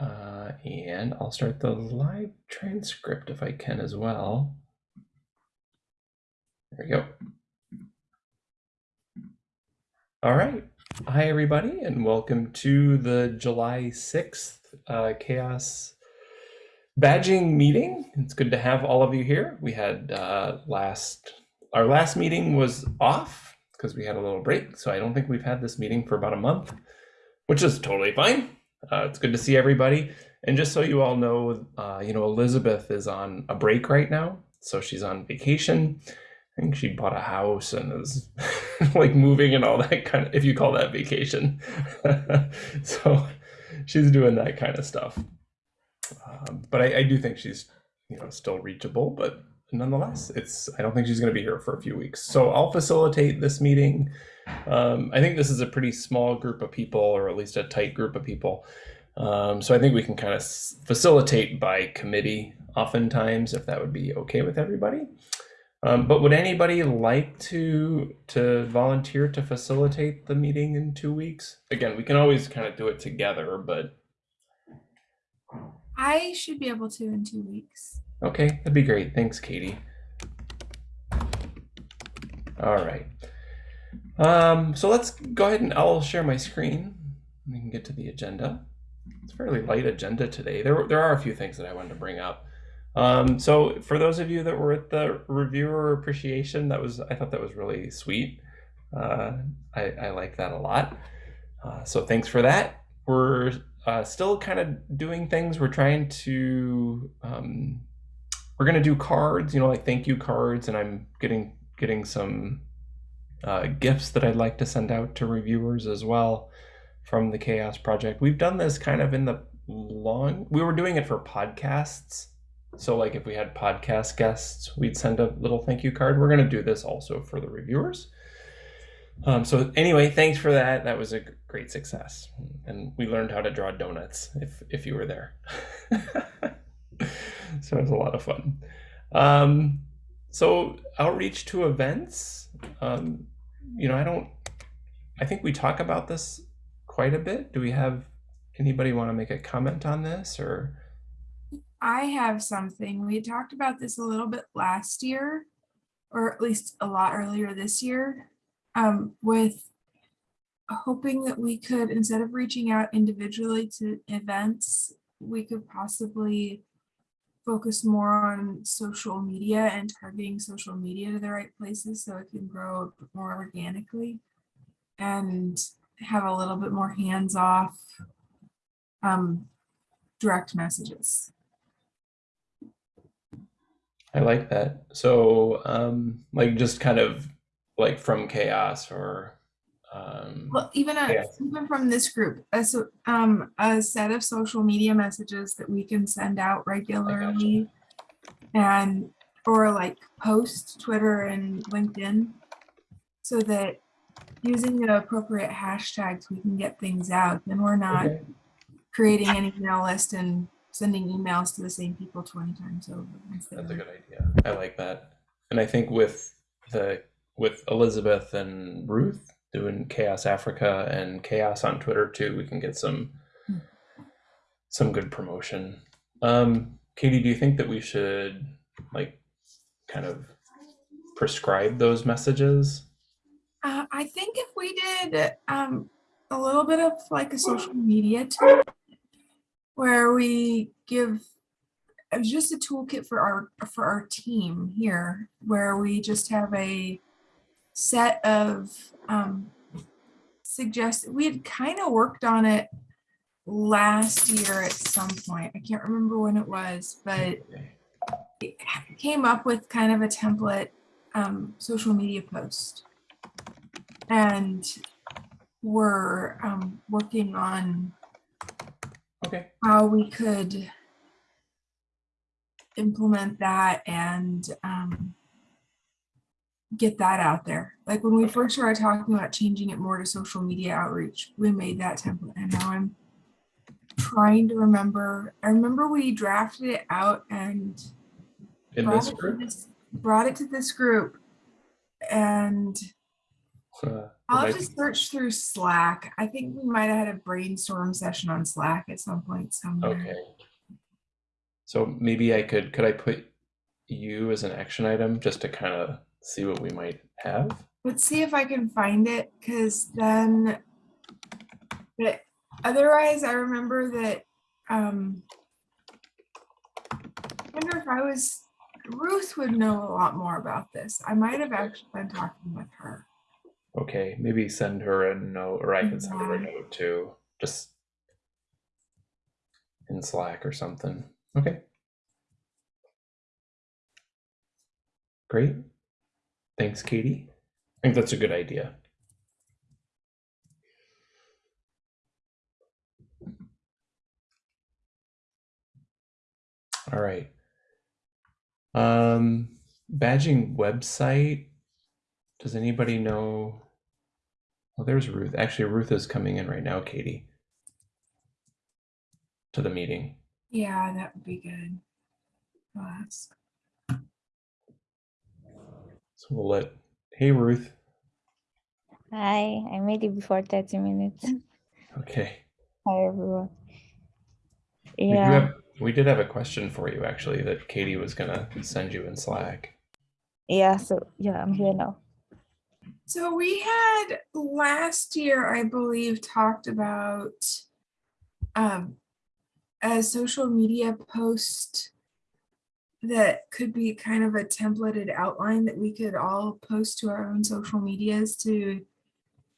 Uh, and I'll start the live transcript if I can as well. There we go. All right. Hi, everybody, and welcome to the July 6th uh, CHAOSS badging meeting. It's good to have all of you here. We had uh, last, our last meeting was off because we had a little break. So I don't think we've had this meeting for about a month, which is totally fine. Uh, it's good to see everybody. And just so you all know, uh, you know, Elizabeth is on a break right now. So she's on vacation. I think she bought a house and is like moving and all that kind of, if you call that vacation. so she's doing that kind of stuff. Um, but I, I do think she's, you know, still reachable, but nonetheless, it's, I don't think she's going to be here for a few weeks. So I'll facilitate this meeting. Um, I think this is a pretty small group of people, or at least a tight group of people. Um, so I think we can kind of facilitate by committee oftentimes, if that would be okay with everybody. Um, but would anybody like to to volunteer to facilitate the meeting in two weeks? Again, we can always kind of do it together, but I should be able to in two weeks. okay, that'd be great. Thanks, Katie. All right. Um, so let's go ahead and I'll share my screen. We can get to the agenda. It's a fairly light agenda today. There, there are a few things that I wanted to bring up. Um, so for those of you that were at the reviewer appreciation, that was I thought that was really sweet. Uh, I, I like that a lot. Uh, so thanks for that. We're uh, still kind of doing things. We're trying to um, we're gonna do cards, you know, like thank you cards, and I'm getting getting some uh, gifts that I'd like to send out to reviewers as well from the CHAOSS Project. We've done this kind of in the long. We were doing it for podcasts. So like if we had podcast guests, we'd send a little thank you card. We're going to do this also for the reviewers. Um, so anyway, thanks for that. That was a great success. And we learned how to draw donuts if, if you were there. so it was a lot of fun. Um, so outreach to events, um, you know, I don't, I think we talk about this quite a bit. Do we have anybody want to make a comment on this or? I have something. We talked about this a little bit last year, or at least a lot earlier this year, um, with hoping that we could, instead of reaching out individually to events, we could possibly focus more on social media and targeting social media to the right places so it can grow more organically and have a little bit more hands-off um, direct messages. I like that. So, um, like just kind of like from CHAOSS or um, Well, even a, Yeah. even from this group, a, so- um, a set of social media messages that we can send out regularly. And, or like post Twitter and LinkedIn. So that using the appropriate hashtags, we can get things out. Then we're not okay. creating an email list and sending emails to the same people 20 times over. That's a good idea. I like that. And I think with the with Elizabeth and Ruth doing CHAOSS Africa and CHAOSS on Twitter too, we can get some some good promotion. Um, Katie, do you think that we should like kind of prescribe those messages? Uh, I think if we did um, a little bit of like a social media tool where we give it was just a toolkit for our for our team here where we just have a set of um, suggest we had kind of worked on it last year at some point. I can't remember when it was, but it came up with kind of a template um, social media post. And we're um, working on Okay. how we could implement that and um, get that out there. Like when we first started talking about changing it more to social media outreach, we made that template and now I'm trying to remember. I remember we drafted it out and In brought this it, to group? this, brought it to this group and Uh, I'll just search through Slack. I think we might have had a brainstorm session on Slack at some point somewhere. Okay. So maybe I could, could I put you as an action item just to kind of see what we might have? Let's see if I can find it, because then, but otherwise, I remember that, um, I wonder if I was, Ruth would know a lot more about this. I might have actually been talking with her. Okay, maybe send her a note, or I can send her a note too, just in Slack or something. Okay. Great. Thanks, Katie. I think that's a good idea. All right. Um, badging website. Does anybody know? Well, there's Ruth. Actually, Ruth is coming in right now, Katie, to the meeting. Yeah, that would be good. I'll ask. So we'll let, hey, Ruth. Hi, I made it before 30 minutes. Okay. Hi, everyone. We Yeah, have, we did have a question for you, actually, that Katie was gonna send you in Slack. yeah, so yeah, I'm here now. So we had last year, I believe, talked about um, a social media post that could be kind of a templated outline that we could all post to our own social medias to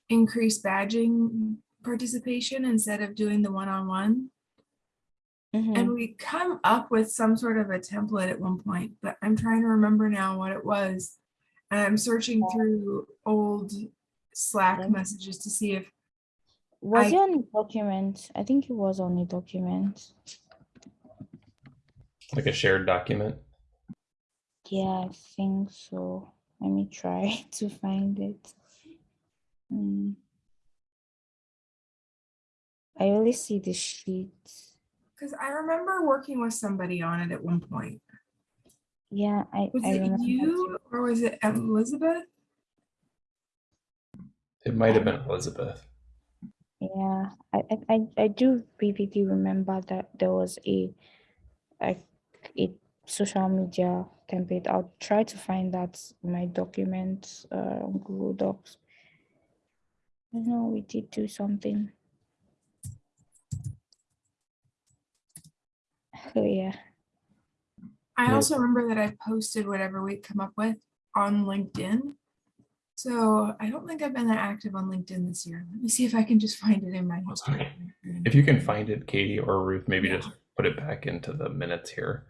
increase badging participation instead of doing the one-on-one. Mhm. And we come up with some sort of a template at one point, but I'm trying to remember now what it was. And I'm searching through old Slack messages to see if, Was I- it on a document? I think it was on a document. Like a shared document. Yeah, I think so. Let me try to find it. Mm. I only see the sheet. because I remember working with somebody on it at one point. Yeah, I, Was I it remember. you or was it Elizabeth? It might have been Elizabeth. Yeah, I, I, I, I do vividly remember that there was a, a, a social media template. I'll try to find that in my documents, uh, on Google Docs. I know we did do something. Oh, yeah. I also remember that I posted whatever we come up with on LinkedIn. So I don't think I've been that active on LinkedIn this year. Let me see if I can just find it in my history. Okay. If you can find it, Katie or Ruth, maybe Yeah. just put it back into the minutes here.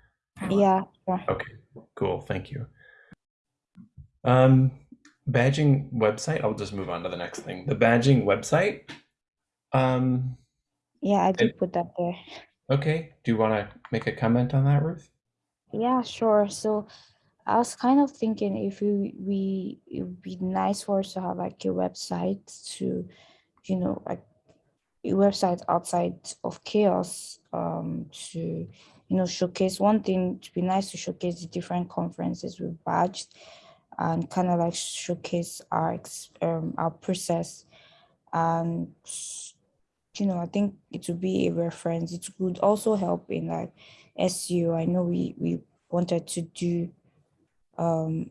Yeah, sure. Okay, cool. Thank you. Um, badging website. I'll just move on to the next thing. The badging website. Um, Yeah, I did It- put that there. okay. Do you want to make a comment on that, Ruth? Yeah, sure. So I was kind of thinking if we we it would be nice for us to have like a website to, you know, like a website outside of CHAOSS um to you know showcase one thing to be nice to showcase the different conferences we've badged and kind of like showcase our um our process. And you know I think it would be a reference. It would also help in like SEO I know we we wanted to do um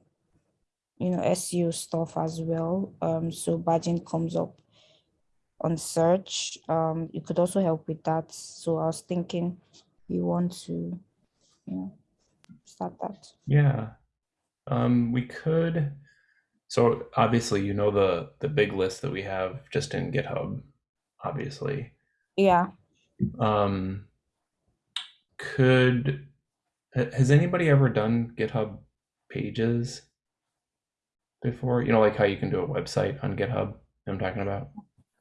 you know SEO stuff as well. Um so badging comes up on search. Um it could also help with that. So I was thinking we want to you know start that Yeah. Um, we could. So obviously, you know the the big list that we have just in GitHub. Obviously, yeah um, could has anybody ever done GitHub pages before? You know, like how you can do a website on GitHub. I'm talking about.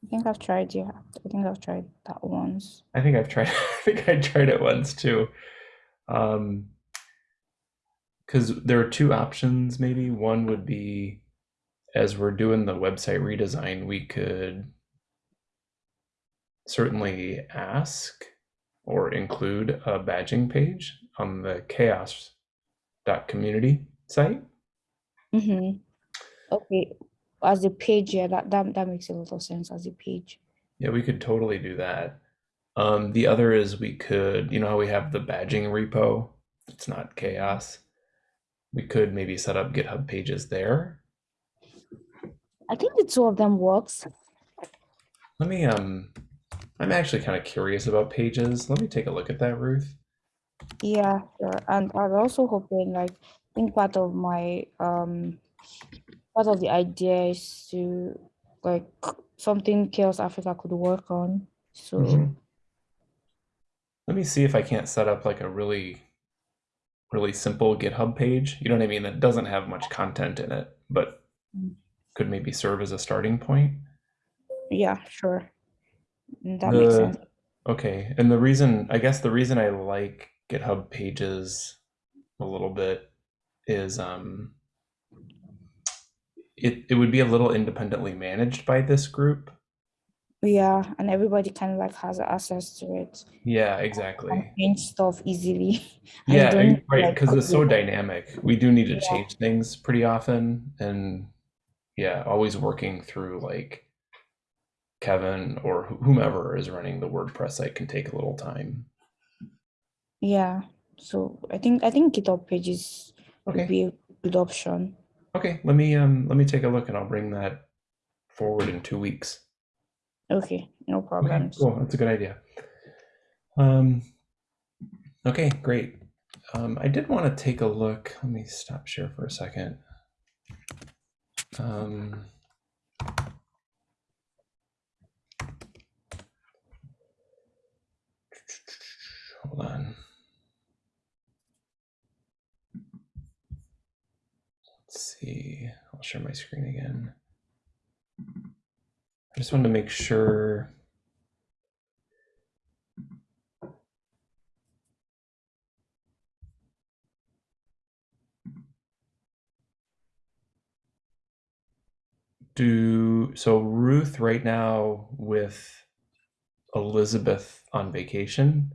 I think I've tried yeah I think I've tried that once I think I've tried. I think I tried it once too. Um, because there are two options. Maybe one would be, as we're doing the website redesign, we could certainly ask or include a badging page on the chaoss.community site. mm-hmm. okay as a page, yeah, that, that that makes a lot of sense as a page. Yeah, we could totally do that. Um, the other is we could, you know how we have the badging repo? It's not chaos. We could maybe set up GitHub pages there. I think the two of them works. Let me um I'm actually kind of curious about pages. Let me take a look at that, Ruth. Yeah, sure. And I was also hoping like I think part of my um part of the idea is to like something CHAOSS Africa could work on. So Mhm. Let me see if I can't set up like a really really simple GitHub page. You know what I mean? That doesn't have much content in it, but Mm. could maybe serve as a starting point. yeah, sure. Mm, That makes sense. Okay, and the reason, I guess the reason I like GitHub pages a little bit is um it it would be a little independently managed by this group. Yeah, and everybody kind of like has access to it Yeah, exactly. change stuff easily. Yeah, don't I- need to, right, like, because it's so dynamic. We do need to Yeah. change things pretty often and yeah, always working through like Kevin or wh- whomever is running the WordPress site can take a little time. Yeah. So I think I think GitHub pages would be a good option. Okay, let me um let me take a look and I'll bring that forward in two weeks. Okay, no Okay, problems. cool. That's a good idea. Um, okay, great. Um, I did want to take a look. Let me stop share for a second. Um, hold on. See. I'll share my screen again. I just wanted to make sure. Do so Ruth right now with Elizabeth on vacation.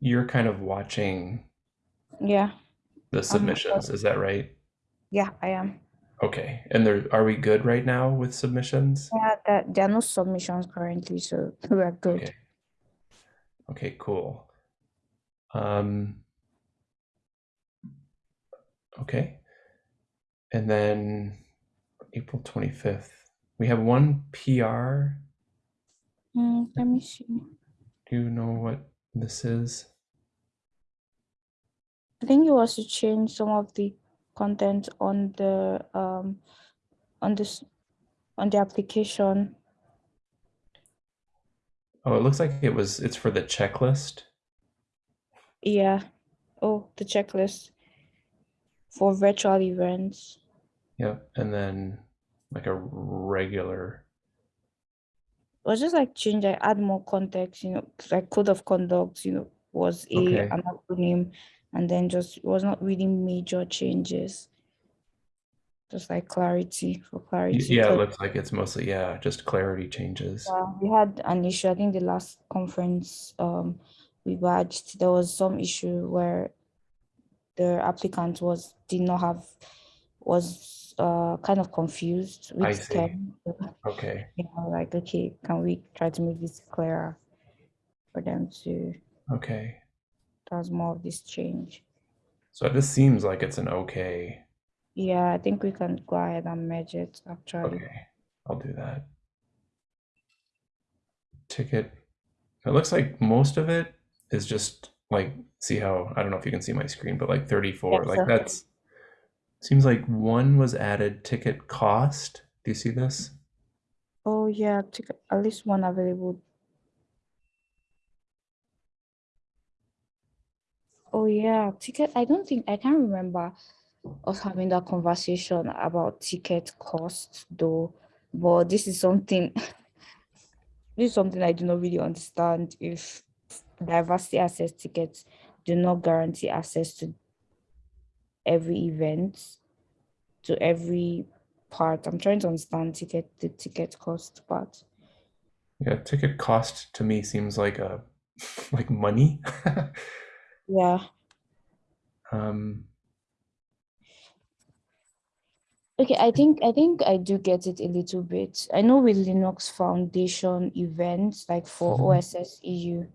You're kind of watching Yeah, the submissions, is that right? Yeah, I am. Okay. And there are we good right now with submissions? Yeah, that there are no submissions currently, so we are good. Okay. Okay, cool. Um, okay. And then April 25th, we have one PR. Mm, let me see. Do you know what this is? I think it was to change some of the content on the um on this on the application. Oh, it looks like it was, it's for the checklist. Yeah. Oh, the checklist for virtual events. Yep. And then like a regular. It was just like change, I add more context, you know, like code of conduct, you know, was a Okay. an acronym, and then just was not really major changes. Just like clarity for clarity. Yeah, it looks like it's mostly, yeah, just clarity changes. uh, we had an issue, I think the last conference um we badged, there was some issue where the applicant was did not have was uh kind of confused I see. So, Okay. you know, like, okay, can we try to make this clearer for them to Okay. Does more of this change? So this seems like it's an okay. Yeah, I think we can go ahead and merge it actually. Okay, I'll do that. Ticket. It looks like most of it is just like, see how, I don't know if you can see my screen, but like 34, Yes, like sir. that's, seems like one was added ticket cost. Do you see this? Oh yeah, ticket, at least one available. Oh yeah, ticket. I don't think I can't remember us having that conversation about ticket costs though. But this is something this is something I do not really understand if diversity access tickets do not guarantee access to every event, to every part. I'm trying to understand ticket the ticket cost part. Yeah, ticket cost to me seems like uh, a, like money. Yeah. Um, Okay, I think I think I do get it a little bit. I know with Linux Foundation events like for Mhm. OSS EU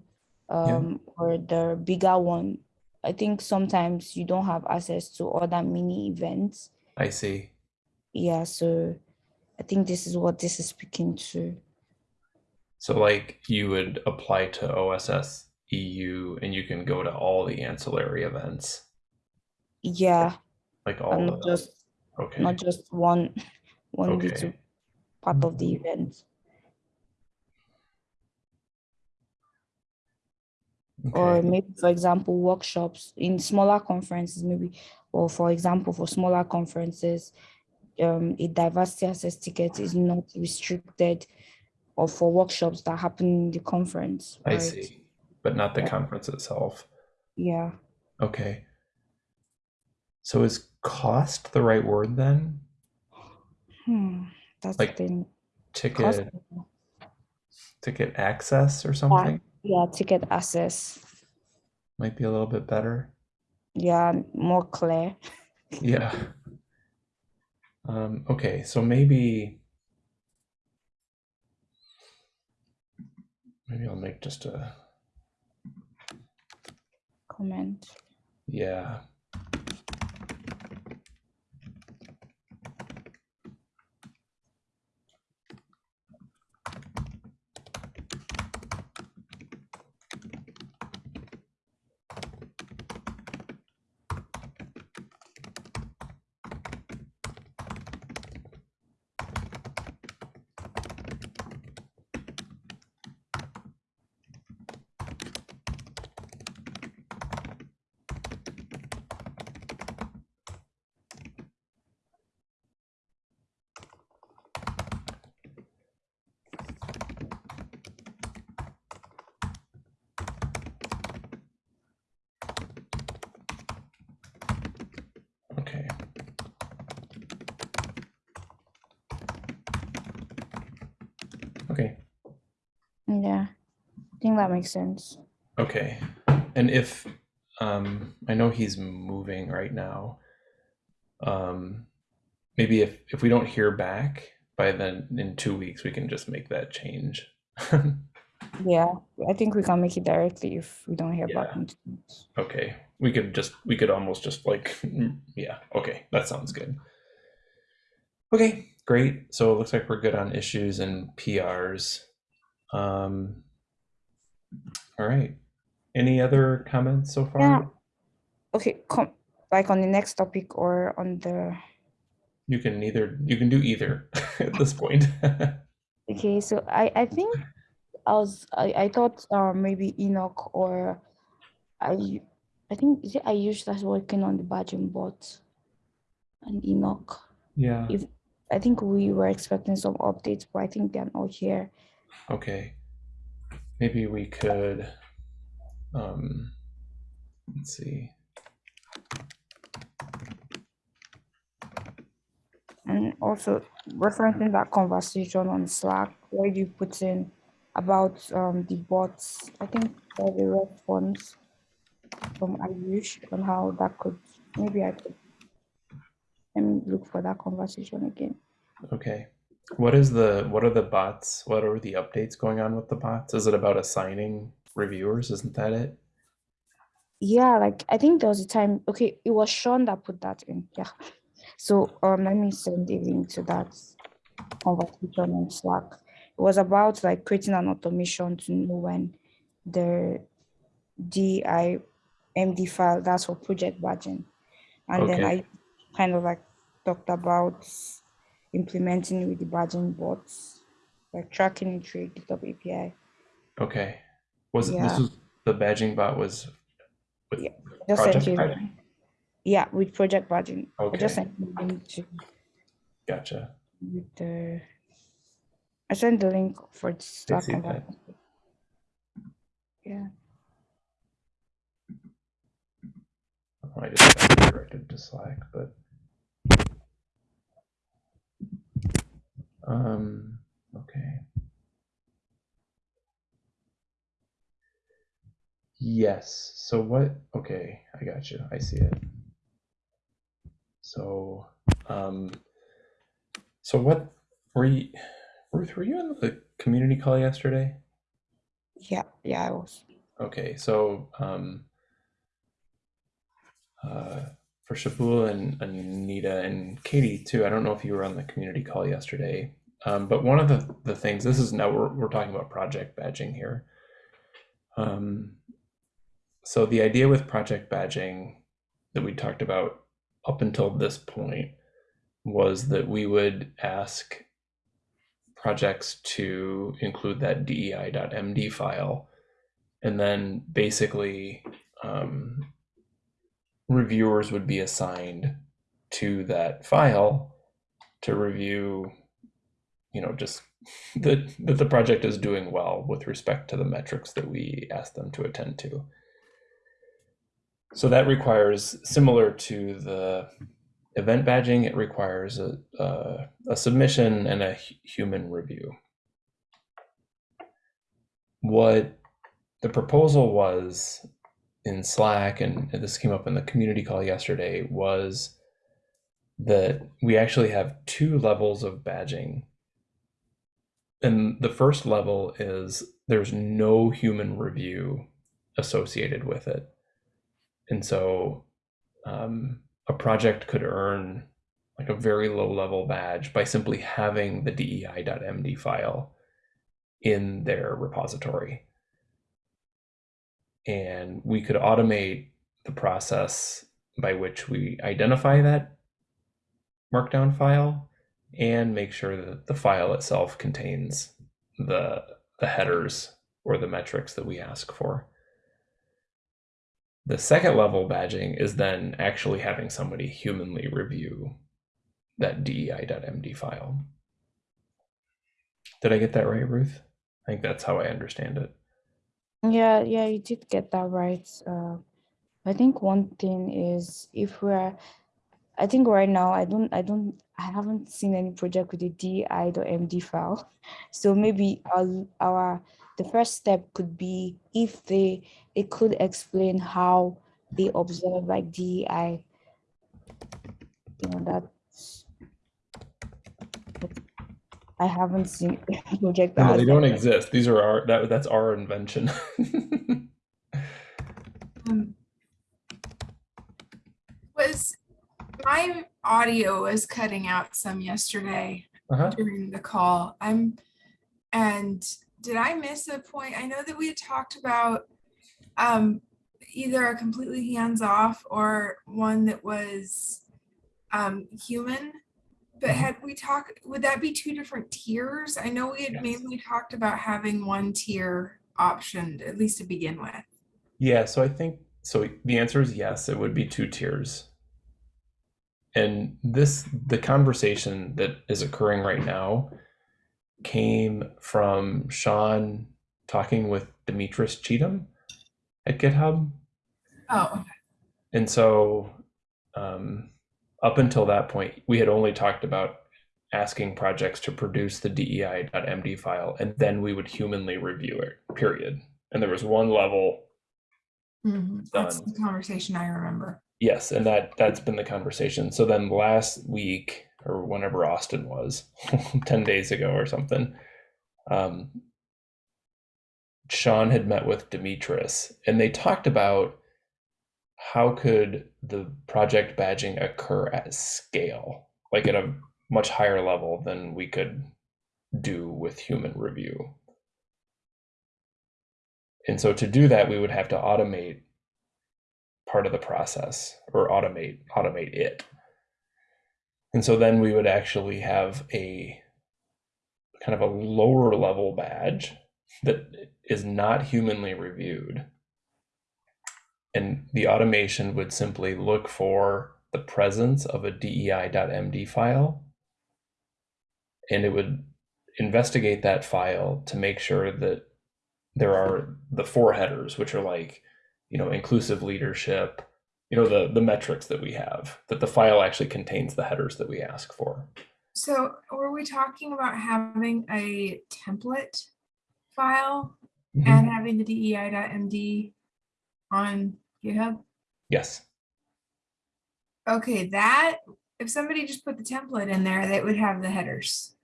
um or the bigger one, I think sometimes you don't have access to other mini events. I see. Yeah, so I think this is what this is speaking to. So like you would apply to OSS EU and you can go to all the ancillary events, Yeah, like all not just okay. not just one one Okay. little part of the event. or maybe for example workshops in smaller conferences maybe or for example for smaller conferences um, a diversity access ticket is not restricted or for workshops that happen in the conference I see. But not the Yeah. conference itself. yeah Okay. So is cost the right word then? hmm. that's Like the thing Ticket Cost- ticket access or something yeah ticket access might be a little bit better. yeah more clear Yeah. Um, okay, so maybe maybe I'll make just a comment yeah. Okay. Okay. yeah i think that makes sense Okay. And if um I know he's moving right now. Um maybe if if we don't hear back by then in 2 weeks we can just make that change. yeah i think we can make it directly if we don't hear back Yeah. students. okay. We could just we could almost just like yeah, okay. That sounds good. Okay, great. So it looks like we're good on issues and PRs. Um all right. Any other comments so far? Yeah. okay com- like on the next topic or on the You can either you can do either at this point. Okay, so I I think I was I, I thought uh, maybe Enoch or I I think is it Ayush that's working on the badging bot and Enoch. yeah. If I think we were expecting some updates, but I think they're not here. Okay. Maybe we could um let's see. And also referencing that conversation on Slack where you put in about um the bots, I think there the response from Ayush on how that could maybe I could let me look for that conversation again. Okay. What is the what are the bots? What are the updates going on with the bots? Is it about assigning reviewers? Isn't that it? Yeah, like I think there was a time, okay, it was Sean that put that in. Yeah. So um let me send a link to that conversation on Slack. It was about like creating an automation to know when the DIMD file, that's for project badging. And then I kind of like talked about implementing with the badging bots, like tracking it through GitHub API. Okay. Was it this was the badging bot was with Yeah, Just project you. badging? Yeah, with project badging. I Okay. just sent you to Gotcha. with the I sent the link for the Slack that. Yeah. I just got redirected to Slack, but um okay. Yes. So what okay, I got you. I see it. So um So what were you, Ruth? Were you in the community call yesterday? Yeah, yeah, I was. Okay, so um, uh, for Shabul and Anita and Katie too. I don't know if you were on the community call yesterday, um, but one of the the things this is now we're we're talking about project badging here. Um, so the idea with project badging that we talked about up until this point was that we would ask projects to include that dei.md file and then basically um, reviewers would be assigned to that file to review you know just that that the project is doing well with respect to the metrics that we ask them to attend to. So that requires similar to the event badging it requires a, a, a submission and a human review. What the proposal was in slack and this came up in the community call yesterday was that we actually have two levels of badging and the first level is there's no human review associated with it and so um, a project could earn like a very low level badge by simply having the dei.md file in their repository. And we could automate the process by which we identify that markdown file and make sure that the file itself contains the, the headers or the metrics that we ask for. The second level badging is then actually having somebody humanly review that dei.md file. Did I get that right, Ruth? I think that's how I understand it. Yeah, yeah, you did get that right. Uh, I think one thing is if we're, I think right now I don't, I don't, I haven't seen any project with a dei.md file. So maybe our, our, the first step could be if they, it could explain how they observe like DEI. You know, that's, I haven't seen project that No, they don't exist. These are our that that's our invention. Um, was my audio was cutting out some yesterday uh-huh. during the call. I'm and did I miss a point? I know that we had talked about um either a completely hands-off or one that was um human. But Mhm. had we talked, would that be two different tiers? I know we had Yes. mainly talked about having one tier optioned, at least to begin with. Yeah, so I think so the answer is yes, it would be two tiers. And this the conversation that is occurring right now came from Sean talking with Demetris Cheatham at GitHub. Oh, And so, um, up until that point, we had only talked about asking projects to produce the dei.md file, and then we would humanly review it, period. And there was one level, mhm, that's the conversation I remember. yes, and that that's been the conversation. So then last week, or whenever Austin was, 10 days ago or something, um, Sean had met with Demetris, and they talked about how could the project badging occur at scale, like at a much higher level than we could do with human review. And so to do that, we would have to automate part of the process or automate automate it. And so then we would actually have a kind of a lower level badge that is not humanly reviewed. And the automation would simply look for the presence of a dei.md file and it would investigate that file to make sure that there are the four headers which are like you know inclusive leadership you know the the metrics that we have that the file actually contains the headers that we ask for So were we talking about having a template file Mhm. and having the dei.md on GitHub? yes Okay, that if somebody just put the template in there, they would have the headers.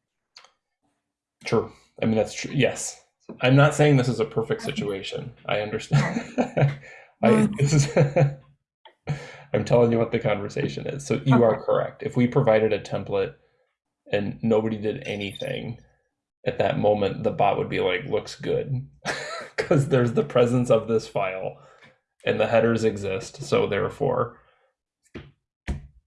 True. I mean, that's true. Yes. I'm not saying this is a perfect situation. I understand. I, this is, I'm telling you what the conversation is. So you are correct. If we provided a template and nobody did anything at that moment, the bot would be like, looks good. Because there's the presence of this file and the headers exist. So therefore,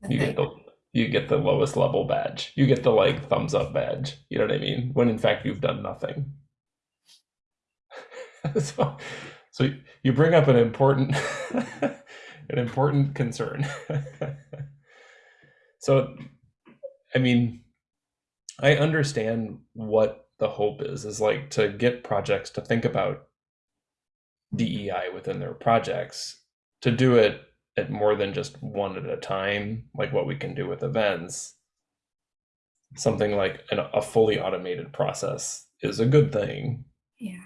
you get the you get the lowest level badge. You get the like thumbs up badge. You know what I mean? When in fact you've done nothing. so, so you bring up an important an important concern. so, I mean, I understand what the hope is is like to get projects to think about DEI within their projects to do it at more than just one at a time, like what we can do with events, something like an, a fully automated process is a good thing. Yeah.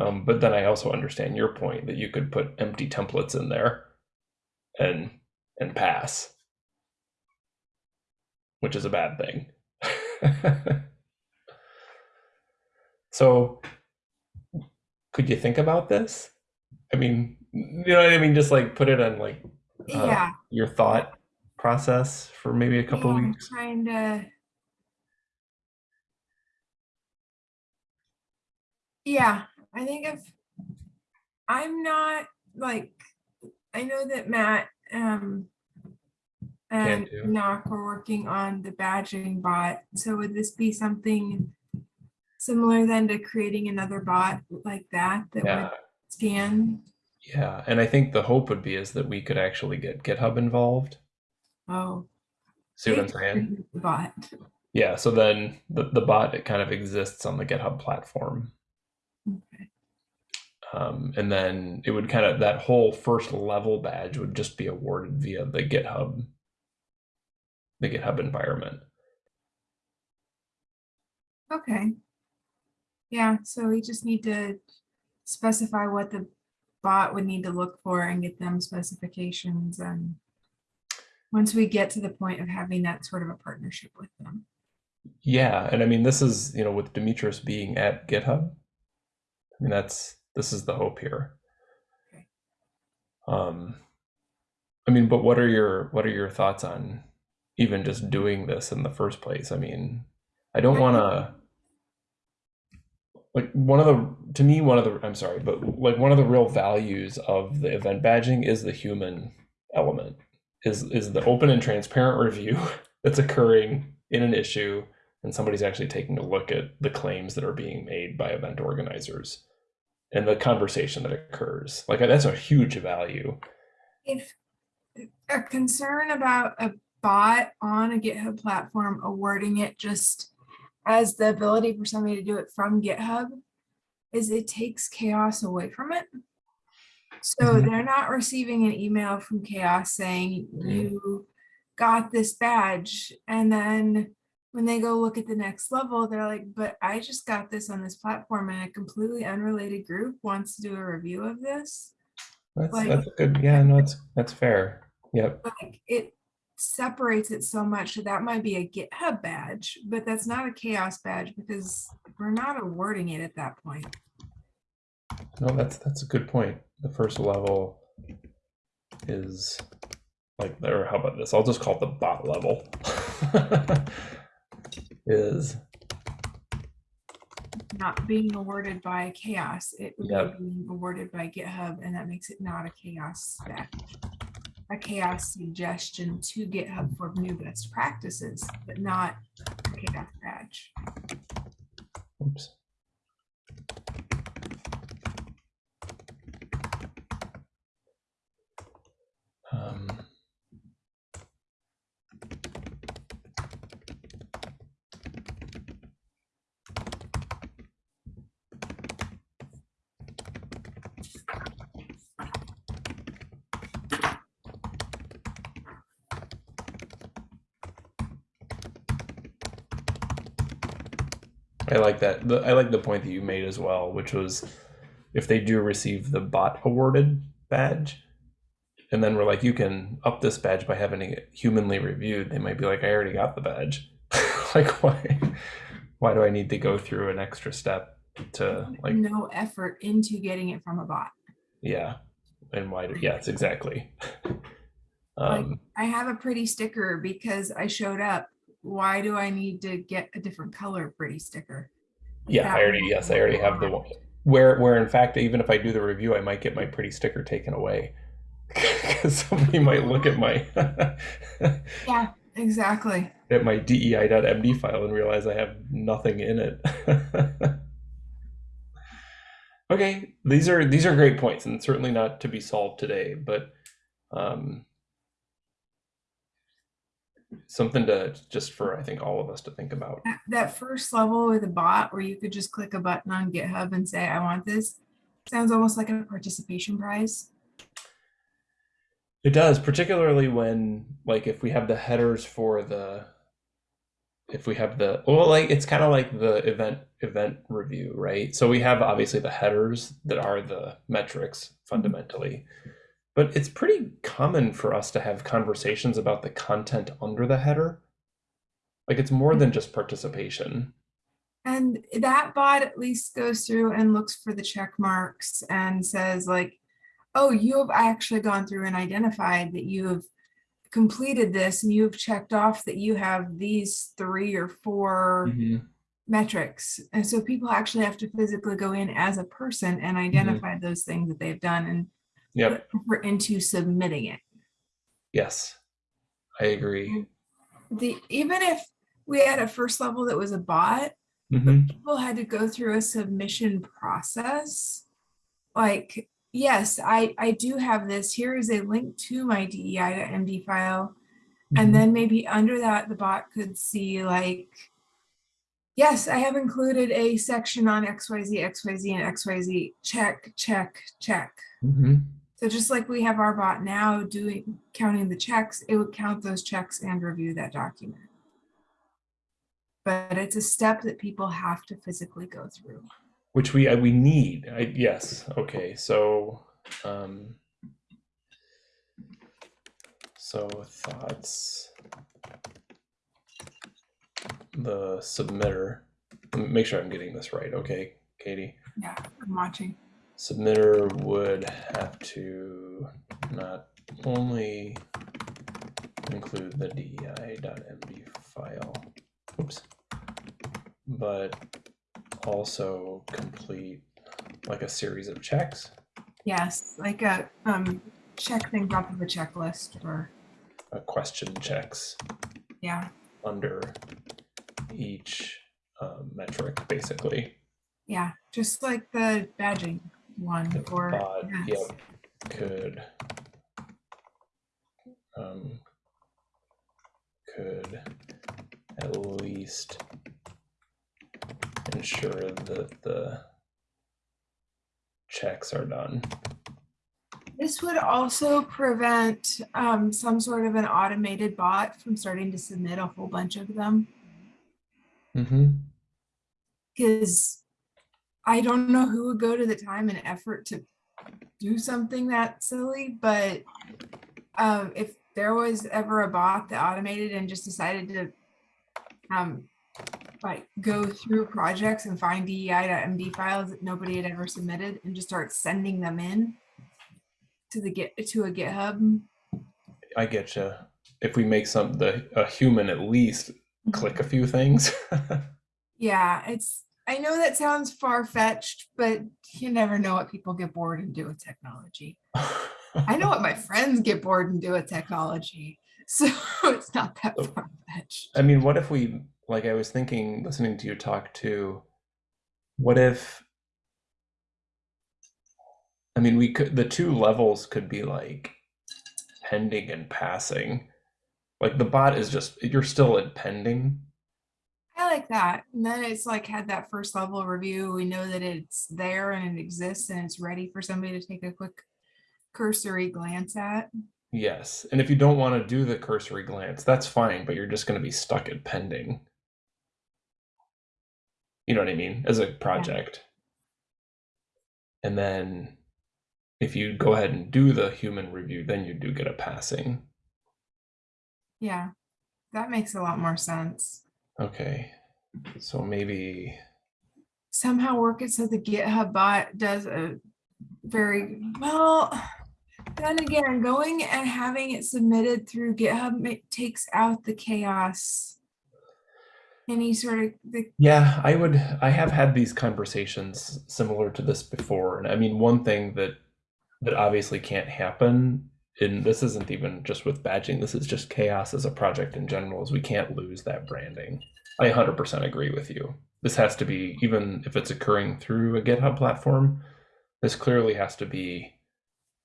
Um, but then I also understand your point that you could put empty templates in there and and pass, which is a bad thing. so could you think about this? I mean, you know what I mean? Just like put it on like uh, Yeah. your thought process for maybe a couple yeah, I'm weeks. trying to. Yeah, I think if I'm not like, I know that Matt um and. Knock were working on the badging bot. So would this be something similar then to creating another bot like that that Yeah, would scan? yeah, and I think the hope would be is that we could actually get GitHub involved. Oh, See what I'm saying? Bot. Yeah, so then the, the bot it kind of exists on the GitHub platform. Okay. Um, and then it would kind of that whole first level badge would just be awarded via the GitHub the GitHub environment. Okay. Yeah, so we just need to specify what the bot would need to look for and get them specifications and once we get to the point of having that sort of a partnership with them. Yeah, and I mean this is, you know, with Demetris being at GitHub, I mean that's this is the hope here. Okay. Um I mean, but what are your what are your thoughts on even just doing this in the first place? I mean, I don't want to like one of the to me one of the I'm sorry, but like one of the real values of the event badging is the human element. Is is the open and transparent review that's occurring in an issue and somebody's actually taking a look at the claims that are being made by event organizers and the conversation that occurs. Like that's a huge value. If a concern about a bot on a GitHub platform awarding it just as the ability for somebody to do it from GitHub is it takes CHAOSS away from it. So Mhm. they're not receiving an email from CHAOSS saying you got this badge. And then when they go look at the next level, they're like, but I just got this on this platform and a completely unrelated group wants to do a review of this. That's Like- that's good. Yeah, no, that's that's fair. Yep. like it separates it so much that that might be a GitHub badge, but that's not a CHAOSS badge because we're not awarding it at that point. No, that's that's a good point. The first level is like there. How about this? I'll just call it the bot level. is Not being awarded by CHAOSS, it would Yep. be awarded by GitHub, and that makes it not a CHAOSS badge. A CHAOSS suggestion to GitHub for new best practices, but not a CHAOSS badge. oops. Like that. The, I like the point that you made as well, which was if they do receive the bot awarded badge, and then we're like, you can up this badge by having it humanly reviewed, they might be like, I already got the badge. like, why? Why do I need to go through an extra step to like, no effort into getting it from a bot. yeah, and why? Do, yes, exactly. Like- um, I have a pretty sticker because I showed up. Why do I need to get a different color pretty sticker? Yeah, I already yes, I already have the one where where in fact, even if I do the review, I might get my pretty sticker taken away because somebody might look at my Yeah, exactly. at my dei.md file and realize I have nothing in it. okay, these are these are great points and certainly not to be solved today, but um, something to just for I think all of us to think about. That- first level with a bot where you could just click a button on GitHub and say, I want this, sounds almost like a participation prize. It does, particularly when like if we have the headers for the if we have the well like it's kind of like the event event review, right? So we have obviously the headers that are the metrics mm-hmm. fundamentally. But it's pretty common for us to have conversations about the content under the header. Like it's more than just participation. And that bot at least goes through and looks for the check marks and says like, oh, you have actually gone through and identified that you have completed this and you've checked off that you have these three or four Mhm. metrics. And so people actually have to physically go in as a person and identify those things that they've done and Yep. effort into submitting it. Yes. I agree. The even if we had a first level that was a bot, Mhm. people had to go through a submission process. Like, yes, I I do have this. Here is a link to my DEI.md file. Mhm. And then maybe under that, the bot could see like, yes, I have included a section on XYZ, XYZ, and XYZ. Check, check, check. Mhm. So just like we have our bot now doing counting the checks, it would count those checks and review that document. But it's a step that people have to physically go through. which we uh, we need I, yes okay so um so thoughts the submitter make sure i'm getting this right okay katie Yeah, I'm watching. Submitter would have to not only include the dei.md file oops but also complete like a series of checks. Yes, like a um check things off of a checklist or a question checks. Yeah, under each uh, metric basically. Yeah, just like the badging one or bot, yes. yep, could um, could at least ensure that the checks are done. This would also prevent um, some sort of an automated bot from starting to submit a whole bunch of them. Mm-hmm. because I don't know who would go to the time and effort to do something that silly, but um, if there was ever a bot that automated and just decided to um, like go through projects and find DEI.md files that nobody had ever submitted and just start sending them in to the get to a GitHub. I get you. If we make some the a human at least click a few things. Yeah, it's I know that sounds far fetched, but you never know what people get bored and do with technology. I know what my friends get bored and do with technology. So it's not that Oh. far fetched. I mean, what if we, like, I was thinking, listening to you talk too, what if, I mean, we could, the two levels could be like pending and passing. Like the bot is just, you're still at pending. Like that. And then it's like had that first level review. We know that it's there and it exists and it's ready for somebody to take a quick cursory glance at. Yes. And if you don't want to do the cursory glance, that's fine, but you're just going to be stuck at pending. You know what I mean? As a project. And then if you go ahead and do the human review, then you do get a passing. Yeah, that makes a lot more sense. Okay. So maybe Somehow work it so the GitHub bot does a very well. Then again, going and having it submitted through GitHub takes out the CHAOSS. Any sort of the Yeah, I would. I have had these conversations similar to this before, and I mean, one thing that that obviously can't happen, and this isn't even just with badging. This is just CHAOSS as a project in general. Is we can't lose that branding. I 100% agree with you. This has to be, even if it's occurring through a GitHub platform, this clearly has to be.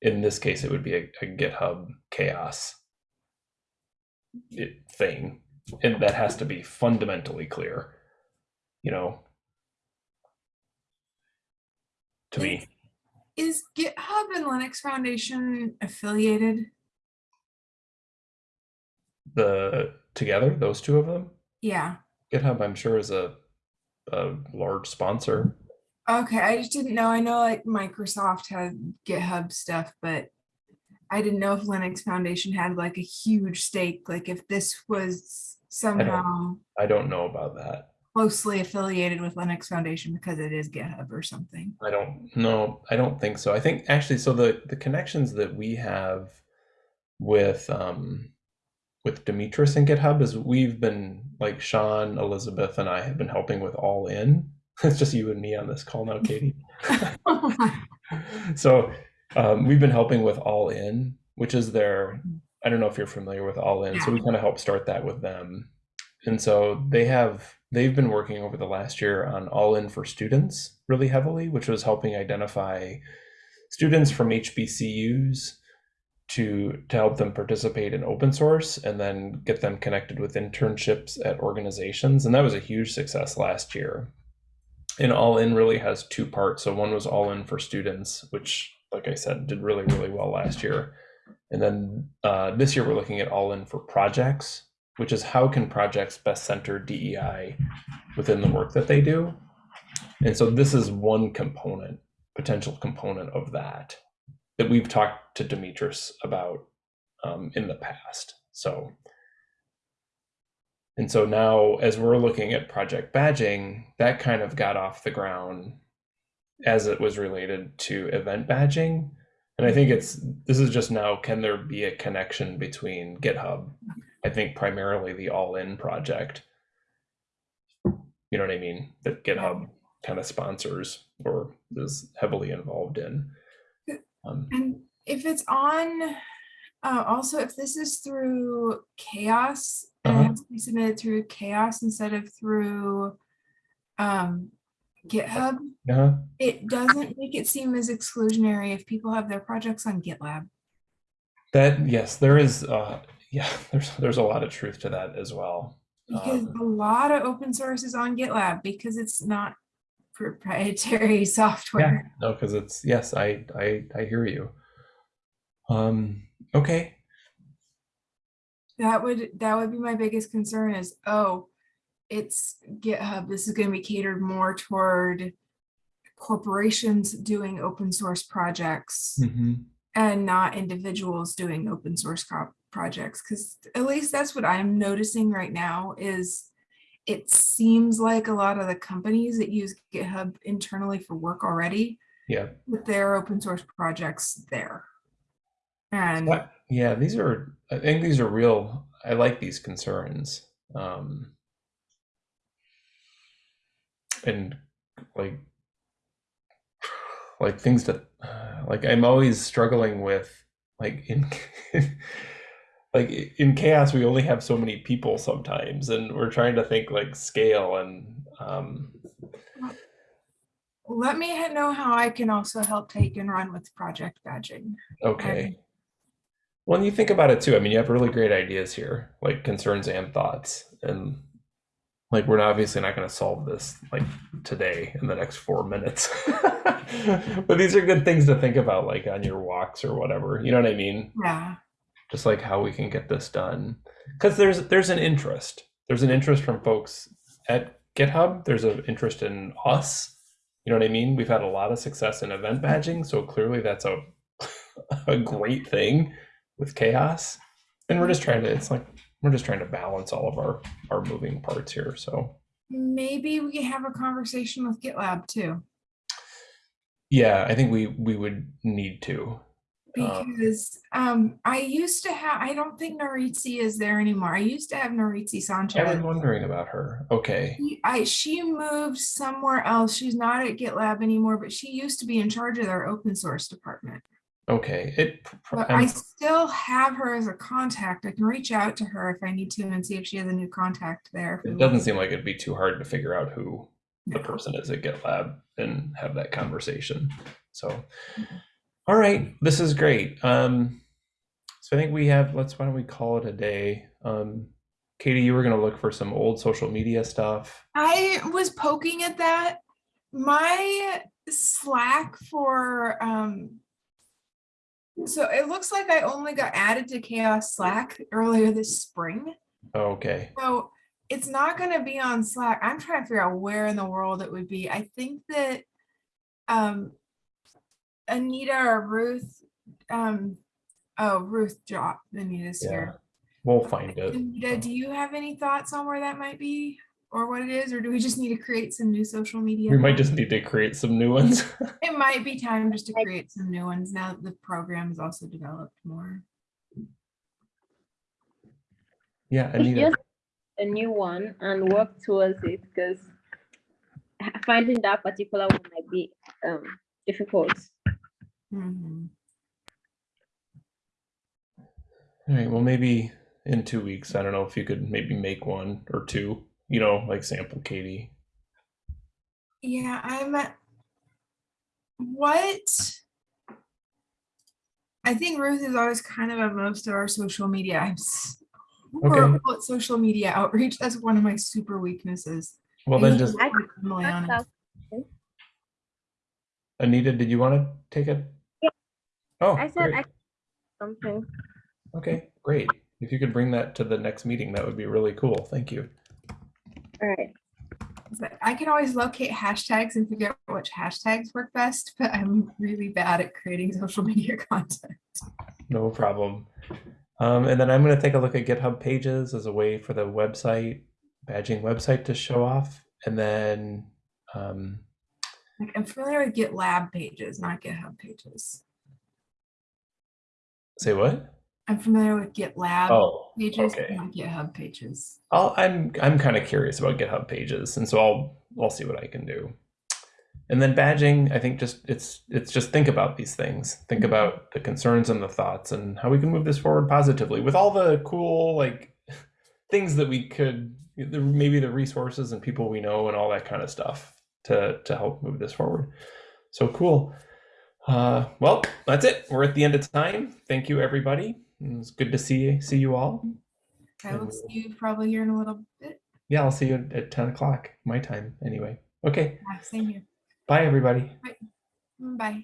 In this case, it would be a, a GitHub CHAOSS it, thing and that has to be fundamentally clear you know to me is GitHub and Linux Foundation affiliated? the together those two of them Yeah. Github i'm sure is a, a large sponsor Okay, I just didn't know. I know like Microsoft had GitHub stuff, but I didn't know if Linux Foundation had like a huge stake, like if this was somehow i don't know about that closely affiliated with Linux Foundation because it is GitHub or something. i don't know i don't think so i think actually so the the connections that we have with um with demetris and github is we've been like sean elizabeth and i have been helping with all in. It's just you and me on this call now katie. So um, we've been helping with all in which is their i don't know if you're familiar with all in so we kind of help start that with them. And so they have they've been working over the last year on all in for students really heavily which was helping identify students from hbcus to to help them participate in open source and then get them connected with internships at organizations. And that was a huge success last year. And all in really has two parts. So one was all in for students which like i said did really really well last year. And then uh, this year we're looking at all in for projects which is how can projects best center dei within the work that they do. And so this is one component potential component of that that we've talked to demetris about um, in the past so and so now, as we're looking at project badging, that kind of got off the ground as it was related to event badging. And I think it's this is just now can there be a connection between GitHub? I think primarily the all in project. You know what I mean? That GitHub kind of sponsors or is heavily involved in. Um, And if it's on, uh, also if this is through CHAOSS, it Uh-huh. has to be submitted through CHAOSS instead of through um, GitHub, uh-huh. it doesn't make it seem as exclusionary if people have their projects on GitLab. That yes, there is. Uh, yeah, there's there's a lot of truth to that as well. Because Um, a lot of open source is on GitLab because it's not proprietary software. Yeah, No, because it's yes, I I I hear you. Um. Okay. That would that would be my biggest concern is oh, it's GitHub. This is going to be catered more toward corporations doing open source projects Mhm. and not individuals doing open source projects because at least that's what I'm noticing right now is it seems like a lot of the companies that use GitHub internally for work already Yeah. with their open source projects there. And What- Yeah. These are. I think these are real. I like these concerns. Um. And like. Like things that, like I'm always struggling with, like in. like in CHAOSS we only have so many people sometimes and we're trying to think like scale and um let me know how I can also help take and run with project badging. Okay. Well, and you think about it too. I mean, you have really great ideas here, like concerns and thoughts. And like, we're obviously not going to solve this like today in the next four minutes. but these are good things to think about, like on your walks or whatever. You know what I mean? Yeah. Just like how we can get this done. Because there's there's an interest. There's an interest from folks at GitHub. There's an interest in us. You know what I mean? We've had a lot of success in event badging, so clearly that's a a great thing with CHAOSS. And we're just trying to, it's like, we're just trying to balance all of our, our moving parts here. So Maybe we have a conversation with GitLab too, yeah, I think we, we would need to. Um, because um, I used to have, I don't think Nuritzi is there anymore. I used to have Nuritzi Sanchez. I was wondering about her. Okay. She- I, she moved somewhere else. She's not at GitLab anymore, but she used to be in charge of their open source department. Okay. It, But I'm- I still have her as a contact. I can reach out to her if I need to and see if she has a new contact there. it doesn't seem like it'd be too hard to figure out who the person is at GitLab and have that conversation. So, all right, this is great. Um, so I think we have, let's, why don't we call it a day? Um, Katie, you were going to look for some old social media stuff. I was poking at that. My Slack for um so it looks like I only got added to CHAOSS Slack earlier this spring. Okay. So it's not gonna be on Slack. I'm trying to figure out where in the world it would be. I think that um Anita or Ruth um oh Ruth dropped Anita's Yeah. here. We'll find it. Anita, do you have any thoughts on where that might be or what it is, or do we just need to create some new social media? We might just need to create some new ones. It might be time just to create some new ones now that the program is also developed more. yeah, Anita. just a new one and work towards it because finding that particular one might be um, difficult. Mhm. All right. Well, maybe in two weeks. I don't know if you could maybe make one or two. You know, like sample Katie. Yeah, I'm. at- What? I think Ruth is always kind of at most of our social media. I'm s- horrible at social media outreach. That's one of my super weaknesses. Well, then usually just work with Emily on it. That's Anita, did you want to take it? Yeah. Oh, I said great. I something. Okay, great. If you could bring that to the next meeting, that would be really cool. Thank you. All right. I can always locate hashtags and figure out which hashtags work best, but I'm really bad at creating social media content. No problem. Um, and then I'm going to take a look at GitHub pages as a way for the website, badging website to show off. And then, um, Like I'm familiar with GitLab pages, not GitHub pages. Say what? I'm familiar with GitLab Oh, pages, okay. not GitHub pages. I'll, I'm I'm kind of curious about GitHub pages, and so I'll I'll see what I can do. And then badging, I think just it's it's just think about these things, think mm-hmm. about the concerns and the thoughts, and how we can move this forward positively with all the cool like things that we could maybe the resources and people we know and all that kind of stuff to to help move this forward. So cool. Uh, well, that's it. We're at the end of time. Thank you, everybody. It was good to see see you all. I will see you probably here in a little bit. Yeah, I'll see you at 10 o'clock, my time, anyway. Okay, Yeah, Same here. bye, everybody. Bye.